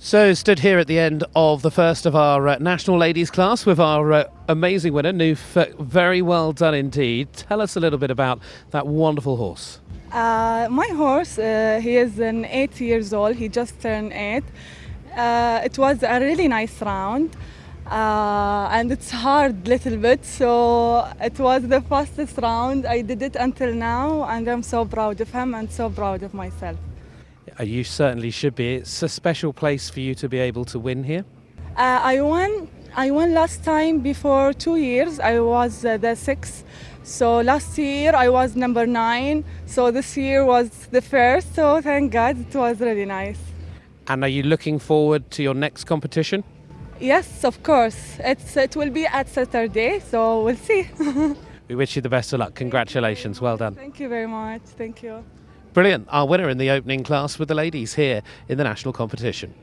So, stood here at the end of the first of our uh, national ladies class with our uh, amazing winner, Noof. Very well done indeed. Tell us a little bit about that wonderful horse. Uh, my horse, uh, he is an eight years old. He just turned eight. Uh, it was a really nice round, uh, and it's hard little bit. So it was the fastest round I did it until now, and I'm so proud of him and so proud of myself. Uh, You certainly should be. It's a special place for you to be able to win here. Uh, I won. I won last time before two years. I was uh, the sixth. So last year I was number nine. So this year was the first. So thank God it was really nice. And are you looking forward to your next competition? Yes, of course. It's it will be at Saturday. So we'll see. We wish you the best of luck. Congratulations. Well done. Thank you very much. Thank you. Brilliant. Our winner in the opening class with the ladies here in the national competition.